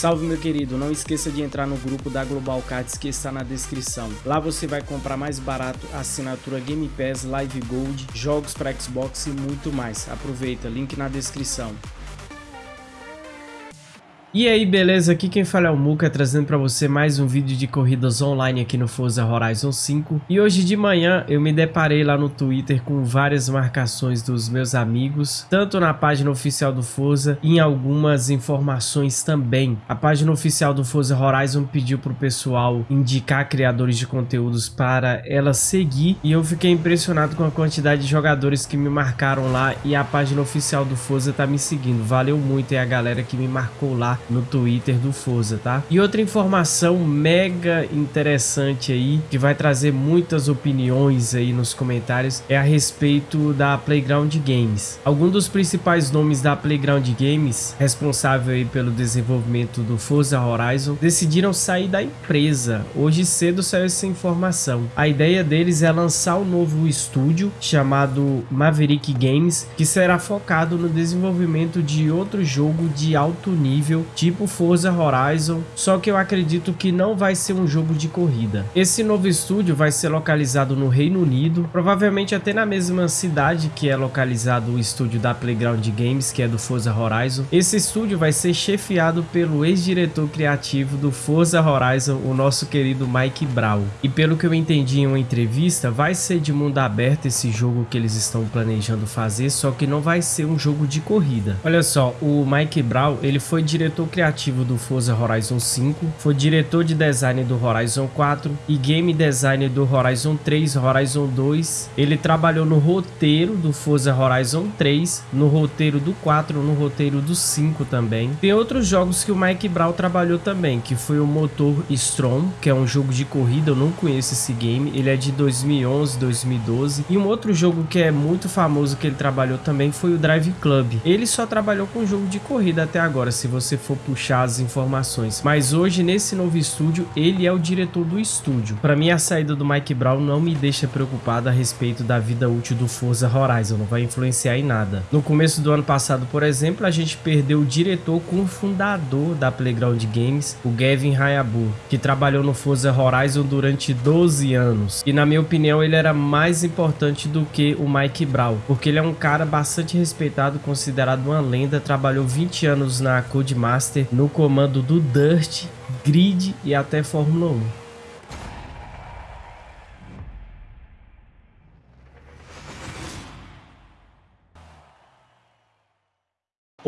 Salve meu querido, não esqueça de entrar no grupo da Global Cards que está na descrição. Lá você vai comprar mais barato assinatura Game Pass, Live Gold, jogos para Xbox e muito mais. Aproveita, link na descrição. E aí, beleza? Aqui quem fala é o Muka, trazendo para você mais um vídeo de corridas online aqui no Forza Horizon 5. E hoje de manhã eu me deparei lá no Twitter com várias marcações dos meus amigos, tanto na página oficial do Forza e em algumas informações também. A página oficial do Forza Horizon pediu pro pessoal indicar criadores de conteúdos para ela seguir e eu fiquei impressionado com a quantidade de jogadores que me marcaram lá e a página oficial do Forza tá me seguindo. Valeu muito aí a galera que me marcou lá no Twitter do Forza, tá? E outra informação mega interessante aí, que vai trazer muitas opiniões aí nos comentários, é a respeito da Playground Games. Alguns dos principais nomes da Playground Games, responsável aí pelo desenvolvimento do Forza Horizon, decidiram sair da empresa. Hoje cedo saiu essa informação. A ideia deles é lançar um novo estúdio chamado Maverick Games, que será focado no desenvolvimento de outro jogo de alto nível tipo Forza Horizon, só que eu acredito que não vai ser um jogo de corrida. Esse novo estúdio vai ser localizado no Reino Unido, provavelmente até na mesma cidade que é localizado o estúdio da Playground Games, que é do Forza Horizon. Esse estúdio vai ser chefiado pelo ex-diretor criativo do Forza Horizon, o nosso querido Mike Brown. E pelo que eu entendi em uma entrevista, vai ser de mundo aberto esse jogo que eles estão planejando fazer, só que não vai ser um jogo de corrida. Olha só, o Mike Brown, ele foi diretor diretor criativo do Forza Horizon 5, foi diretor de design do Horizon 4 e game designer do Horizon 3, Horizon 2. Ele trabalhou no roteiro do Forza Horizon 3, no roteiro do 4, no roteiro do 5 também. Tem outros jogos que o Mike Brown trabalhou também, que foi o Motor Strong, que é um jogo de corrida, eu não conheço esse game, ele é de 2011, 2012. E um outro jogo que é muito famoso que ele trabalhou também foi o Drive Club. Ele só trabalhou com jogo de corrida até agora, se você for for puxar as informações. Mas hoje, nesse novo estúdio, ele é o diretor do estúdio. Para mim, a saída do Mike Brown não me deixa preocupado a respeito da vida útil do Forza Horizon, não vai influenciar em nada. No começo do ano passado, por exemplo, a gente perdeu o diretor com o fundador da Playground Games, o Gavin Hayabu, que trabalhou no Forza Horizon durante 12 anos. E na minha opinião, ele era mais importante do que o Mike Brown, porque ele é um cara bastante respeitado, considerado uma lenda, trabalhou 20 anos na Codemaster Master no comando do Dust, Grid e até Fórmula 1.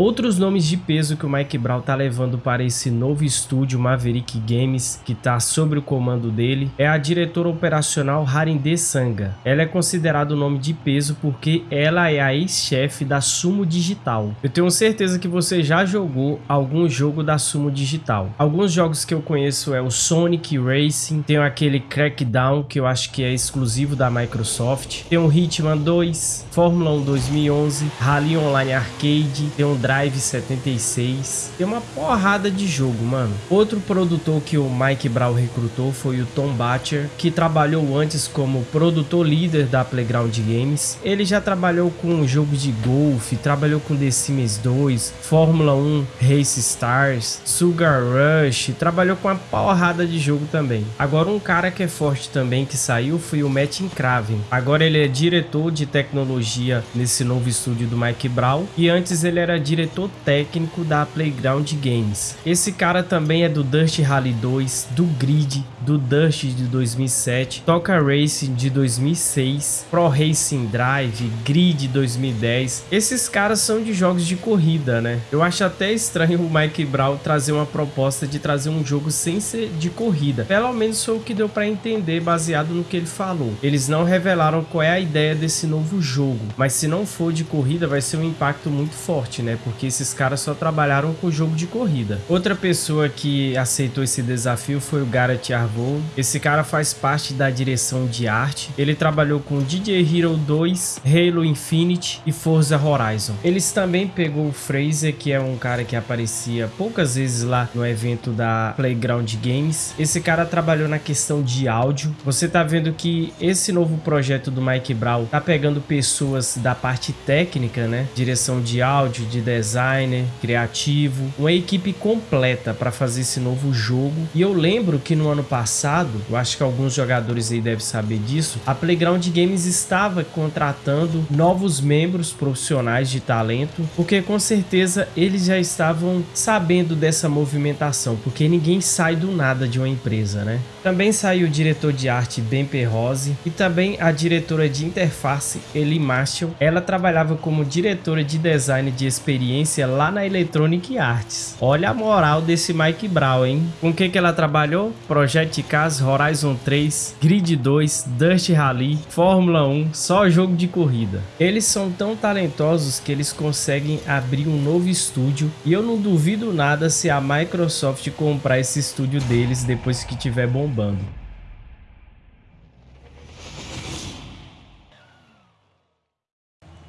Outros nomes de peso que o Mike Brown tá levando para esse novo estúdio Maverick Games, que tá sob o comando dele, é a diretora operacional Harinde Sanga. Ela é considerada o nome de peso porque ela é a ex-chefe da Sumo Digital. Eu tenho certeza que você já jogou algum jogo da Sumo Digital. Alguns jogos que eu conheço é o Sonic Racing, tem aquele Crackdown que eu acho que é exclusivo da Microsoft, tem o Hitman 2, Fórmula 1 2011, Rally Online Arcade, tem um Drive 76. Tem uma porrada de jogo, mano. Outro produtor que o Mike Brown recrutou foi o Tom Batcher, que trabalhou antes como produtor líder da Playground Games. Ele já trabalhou com jogos de golfe, trabalhou com The Sims 2, Fórmula 1, Race Stars, Sugar Rush, trabalhou com uma porrada de jogo também. Agora um cara que é forte também que saiu foi o Matt Craven. Agora ele é diretor de tecnologia nesse novo estúdio do Mike Brown e antes ele era diretor técnico da Playground Games. Esse cara também é do Dust Rally 2, do Grid, do Dust de 2007, Toca Racing de 2006, Pro Racing Drive, Grid 2010. Esses caras são de jogos de corrida, né? Eu acho até estranho o Mike Brown trazer uma proposta de trazer um jogo sem ser de corrida. Pelo menos foi o que deu para entender baseado no que ele falou. Eles não revelaram qual é a ideia desse novo jogo, mas se não for de corrida vai ser um impacto muito forte, né? Porque esses caras só trabalharam com jogo de corrida. Outra pessoa que aceitou esse desafio foi o Garrett Arvold. Esse cara faz parte da direção de arte. Ele trabalhou com DJ Hero 2, Halo Infinite e Forza Horizon. Eles também pegou o Fraser, que é um cara que aparecia poucas vezes lá no evento da Playground Games. Esse cara trabalhou na questão de áudio. Você tá vendo que esse novo projeto do Mike Brown tá pegando pessoas da parte técnica, né? Direção de áudio, de designer, criativo, uma equipe completa para fazer esse novo jogo. E eu lembro que no ano passado, eu acho que alguns jogadores aí devem saber disso, a Playground Games estava contratando novos membros profissionais de talento, porque com certeza eles já estavam sabendo dessa movimentação, porque ninguém sai do nada de uma empresa, né? Também saiu o diretor de arte Ben Perrose e também a diretora de interface Eli Marshall. Ela trabalhava como diretora de design de experiência lá na Electronic Arts. Olha a moral desse Mike Brown, hein? Com o que, que ela trabalhou? Project Cars, Horizon 3, Grid 2, Dust Rally, Fórmula 1, só jogo de corrida. Eles são tão talentosos que eles conseguem abrir um novo estúdio e eu não duvido nada se a Microsoft comprar esse estúdio deles depois que tiver bom bombando.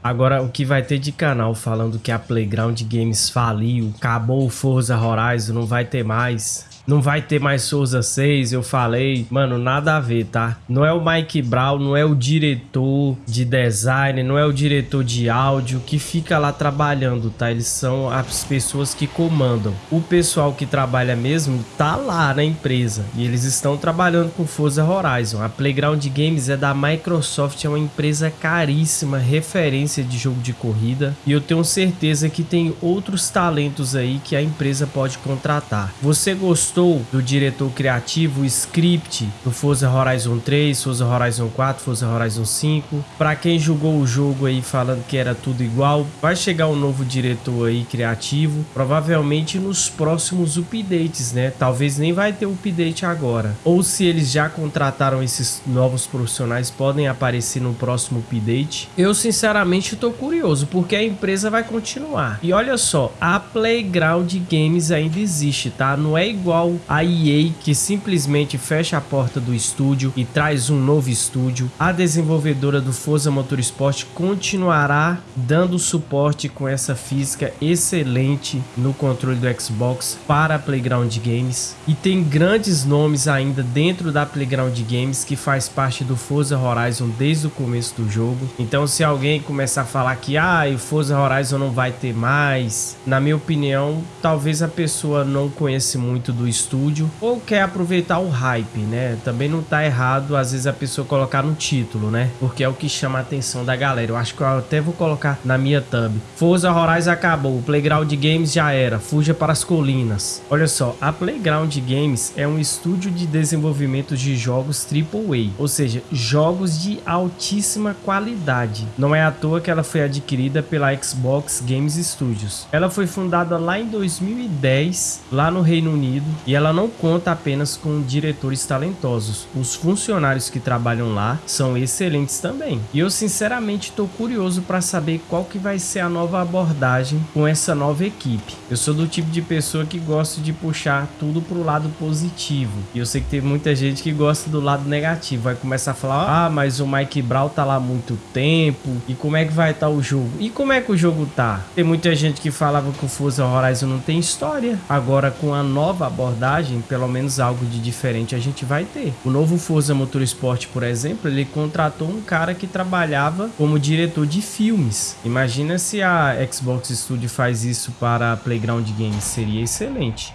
Agora, o que vai ter de canal falando que a Playground Games faliu, acabou o Forza Horizon, não vai ter mais. Não vai ter mais Souza 6, eu falei. Mano, nada a ver, tá? Não é o Mike Brown, não é o diretor de design, não é o diretor de áudio que fica lá trabalhando, tá? Eles são as pessoas que comandam. O pessoal que trabalha mesmo tá lá na empresa e eles estão trabalhando com Forza Horizon. A Playground Games é da Microsoft, é uma empresa caríssima, referência de jogo de corrida e eu tenho certeza que tem outros talentos aí que a empresa pode contratar. Você gostou gostou do diretor criativo, o script do Forza Horizon 3, Forza Horizon 4, Forza Horizon 5. Para quem jogou o jogo aí falando que era tudo igual, vai chegar um novo diretor aí criativo, provavelmente nos próximos updates, né? Talvez nem vai ter update agora. Ou se eles já contrataram esses novos profissionais, podem aparecer no próximo update. Eu sinceramente tô curioso, porque a empresa vai continuar. E olha só, a Playground Games ainda existe, tá? Não é igual a EA que simplesmente fecha a porta do estúdio e traz um novo estúdio, a desenvolvedora do Forza Motorsport continuará dando suporte com essa física excelente no controle do Xbox para Playground Games e tem grandes nomes ainda dentro da Playground Games que faz parte do Forza Horizon desde o começo do jogo. Então se alguém começar a falar que ah, o Forza Horizon não vai ter mais, na minha opinião, talvez a pessoa não conhece muito do estúdio ou quer aproveitar o hype, né? Também não tá errado às vezes a pessoa colocar no título, né? Porque é o que chama a atenção da galera. Eu acho que eu até vou colocar na minha thumb. Forza Horizon acabou, Playground Games já era, fuja para as colinas. Olha só, a Playground Games é um estúdio de desenvolvimento de jogos AAA, ou seja, jogos de altíssima qualidade. Não é à toa que ela foi adquirida pela Xbox Games Studios. Ela foi fundada lá em 2010, lá no Reino Unido, e ela não conta apenas com diretores talentosos. Os funcionários que trabalham lá são excelentes também. E eu sinceramente estou curioso para saber qual que vai ser a nova abordagem com essa nova equipe. Eu sou do tipo de pessoa que gosta de puxar tudo para o lado positivo. E eu sei que tem muita gente que gosta do lado negativo. Vai começar a falar, ah, mas o Mike Brown tá lá há muito tempo. E como é que vai estar tá o jogo? E como é que o jogo tá? Tem muita gente que falava que o Forza Horizon não tem história. Agora com a nova abordagem abordagem, pelo menos algo de diferente a gente vai ter. O novo Forza Motorsport, por exemplo, ele contratou um cara que trabalhava como diretor de filmes. Imagina se a Xbox Studio faz isso para Playground Games, seria excelente.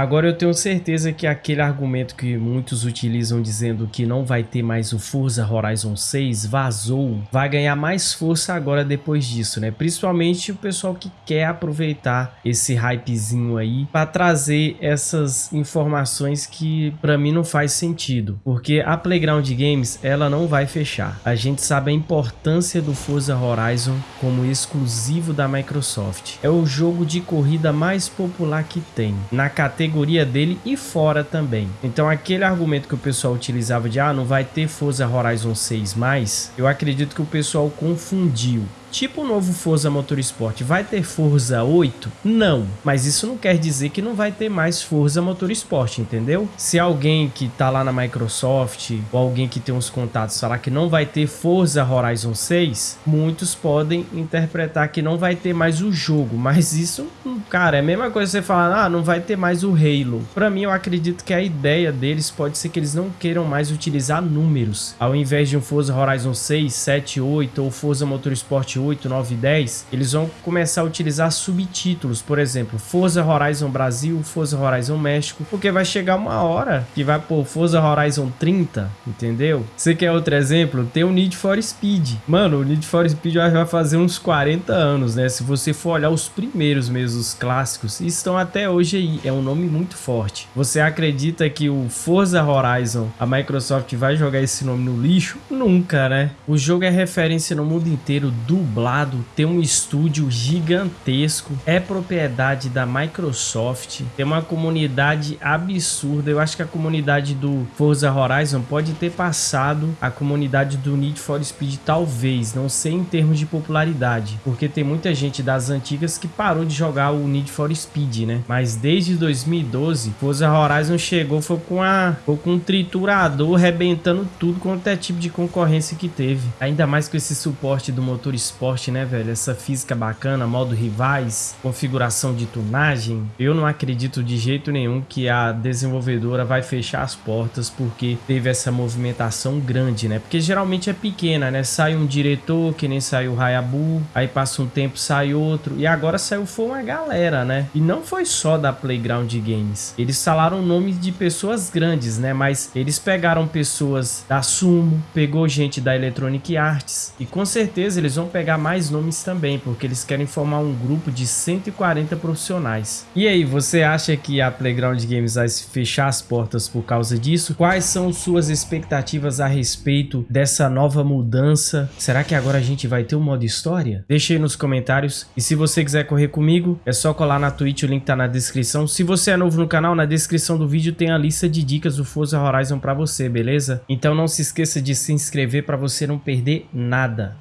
Agora eu tenho certeza que aquele argumento que muitos utilizam dizendo que não vai ter mais o Forza Horizon 6 vazou, vai ganhar mais força agora depois disso, né? Principalmente o pessoal que quer aproveitar esse hypezinho aí para trazer essas informações que para mim não faz sentido, porque a Playground Games ela não vai fechar. A gente sabe a importância do Forza Horizon como exclusivo da Microsoft. É o jogo de corrida mais popular que tem. Na categoria categoria dele e fora também. Então aquele argumento que o pessoal utilizava de ah, não vai ter Forza Horizon 6 mais, eu acredito que o pessoal confundiu. Tipo o novo Forza Motorsport. Vai ter Forza 8? Não, mas isso não quer dizer que não vai ter mais Forza Motorsport, entendeu? Se alguém que tá lá na Microsoft ou alguém que tem uns contatos falar que não vai ter Forza Horizon 6, muitos podem interpretar que não vai ter mais o jogo, mas isso, cara, é a mesma coisa você falar, ah, não vai ter mais o Halo. Para mim, eu acredito que a ideia deles pode ser que eles não queiram mais utilizar números. Ao invés de um Forza Horizon 6, 7, 8 ou Forza Motorsport 8, 9 e 10, eles vão começar a utilizar subtítulos, por exemplo, Forza Horizon Brasil, Forza Horizon México, porque vai chegar uma hora que vai pôr Forza Horizon 30, entendeu? Você quer outro exemplo? Tem o Need for Speed. Mano, o Need for Speed vai fazer uns 40 anos, né? Se você for olhar os primeiros mesmo, os clássicos, estão até hoje aí. É um nome muito forte. Você acredita que o Forza Horizon, a Microsoft vai jogar esse nome no lixo? Nunca, né? O jogo é referência no mundo inteiro, dublado, tem um estúdio gigantesco, é propriedade da Microsoft, tem uma comunidade absurda. Eu acho que a comunidade do Forza Horizon pode ter passado a comunidade do Need for Speed, talvez, não sei em termos de popularidade, porque tem muita gente das antigas que parou de jogar o Need for Speed, né? Mas desde 2012, Forza Horizon chegou foi com a foi com um triturador rebentando tudo quanto é tipo de concorrência que teve. Ainda mais com esse suporte do motor esporte, né, velho? Essa física bacana, modo rivais, configuração de tunagem. Eu não acredito de jeito nenhum que a desenvolvedora vai fechar as portas porque teve essa movimentação grande, né? Porque geralmente é pequena, né? Sai um diretor, que nem saiu o Hayabu, aí passa um tempo sai outro, e agora saiu foi uma galera, né? E não foi só da Playground Games. Eles falaram nomes de pessoas grandes, né? Mas eles pegaram pessoas da Sumo, pegou gente da Electronic Arts, e com certeza eles vão pegar mais nomes também, porque eles querem formar um grupo de 140 profissionais. E aí, você acha que a Playground Games vai fechar as portas por causa disso? Quais são suas expectativas a respeito dessa nova mudança? Será que agora a gente vai ter um modo história? Deixe aí nos comentários. E se você quiser correr comigo, é só colar na Twitch, o link tá na descrição. Se você é novo no canal, na descrição do vídeo tem a lista de dicas do Forza Horizon para você, beleza? Então não se esqueça de se inscrever para você não perder nada.